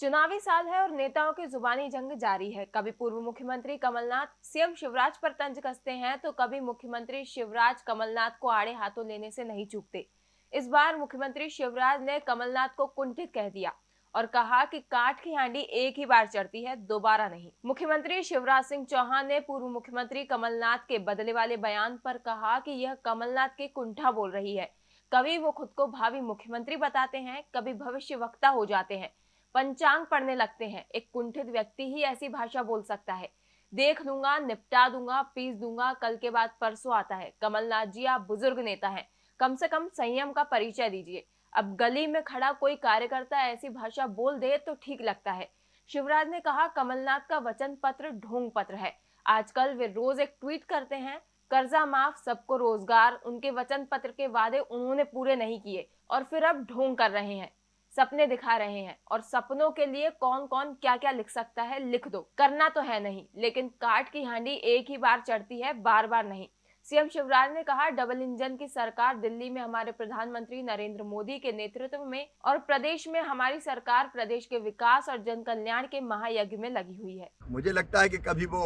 चुनावी साल है और नेताओं की जुबानी जंग जारी है। कभी पूर्व मुख्यमंत्री कमलनाथ, सीएम शिवराज पर तंज कसते हैं तो कभी मुख्यमंत्री शिवराज कमलनाथ को आड़े हाथों लेने से नहीं चूकते। इस बार मुख्यमंत्री शिवराज ने कमलनाथ को कुंठित कह दिया और कहा कि काठ की हांडी एक ही बार चढ़ती है, दोबारा नहीं। मुख्यमंत्री शिवराज सिंह चौहान ने पूर्व मुख्यमंत्री कमलनाथ के बदले वाले बयान पर कहा कि यह कमलनाथ के कुंठा बोल रही है। कभी वो खुद को भावी मुख्यमंत्री बताते हैं, कभी भविष्य वक्ता हो जाते हैं। पंचांग पढ़ने लगते हैं। एक कुंठित व्यक्ति ही ऐसी भाषा बोल सकता है। देख लूँगा, निपटा दूँगा, पीस दूँगा, कल के बाद परसों आता है। कमलनाथ जी, आप बुज़ुर्ग नेता हैं। कम से कम संयम का परिचय दीजिए। अब गली में खड़ा कोई कार्यकर्ता ऐसी भाषा बोल दे तो ठीक लगता है। शिवराज ने कहा, कमलनाथ का वचन पत्र ढोंग पत्र है। आजकल वे रोज एक ट्वीट करते हैं, कर्जा माफ़, सबको रोज़गार। उनके वचन पत्र के वादे उन्होंने पूरे नहीं किए और फिर अब ढोंग कर रहे हैं। सपने दिखा रहे हैं और सपनों के लिए कौन कौन क्या क्या लिख सकता है, लिख दो। करना तो है नहीं, लेकिन काट की हांडी एक ही बार चढ़ती है बार बार नहीं। सीएम शिवराज ने कहा, डबल इंजन की सरकार दिल्ली में हमारे प्रधानमंत्री नरेंद्र मोदी के नेतृत्व में और प्रदेश में हमारी सरकार प्रदेश के विकास और जन कल्याण के महायज्ञ में लगी हुई है। मुझे लगता है कि कभी वो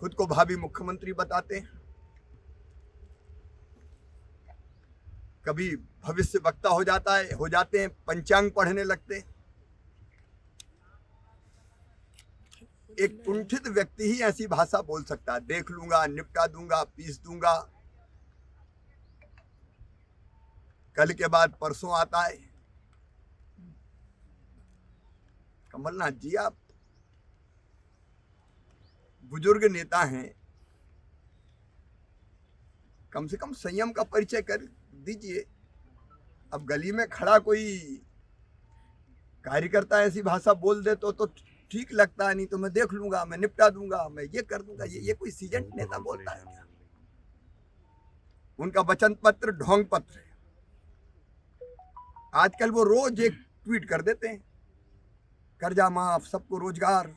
खुद को भावी मुख्यमंत्री बताते हैं। कभी भविष्य वक्ता हो जाता है, हो जाते हैं, पंचांग पढ़ने लगते हैं। एक कुंठित व्यक्ति ही ऐसी भाषा बोल सकता है। देख लूँगा, निपटा दूँगा, पीस दूँगा। कल के बाद परसों आता है। कमलनाथ जी, आप बुज़ुर्ग नेता हैं। कम से कम संयम का परिचय कर। दीजिए। अब गली में खड़ा कोई कार्यकर्ता ऐसी भाषा बोल दे तो तो ठीक लगता है नहीं तो मैं देख लूँगा मैं निपटा दूँगा मैं ये कर दूँगा ये ये कोई सीज़न नेता बोलता है। उनका वचन पत्र ढोंग पत्र है। आजकल वो रोज एक ट्वीट कर देते हैं। कर्जा माफ़ सबको रोज़गार।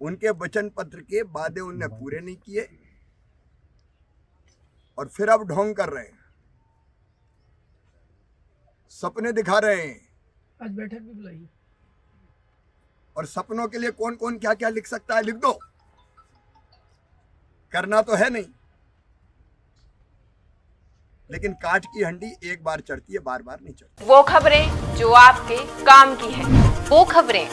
उनके वचन पत्र के वादे उनने पूरे नहीं किए। और फिर अब ढोंग कर रहे हैं। सपने दिखा रहे हैं। आज बैठक भी बुलाई। और सपनों के लिए कौन कौन क्या क्या लिख सकता है लिख दो। करना तो है नहीं। लेकिन काट की हंडी एक बार चढ़ती है बार बार नहीं चढ़ती। वो खबरें जो आपके काम की है। वो खबरें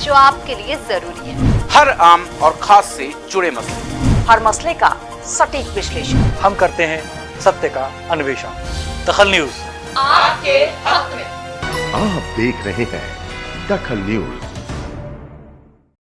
जो आपके लिए ज़रूरी है। हर आम और खास से जुड़े मसले। हर मसले का सटीक विश्लेषण। हम करते हैं सत्य का अन्वेषण। दखल न्यूज़। आपके हक में। आप देख रहे हैं दखल न्यूज़।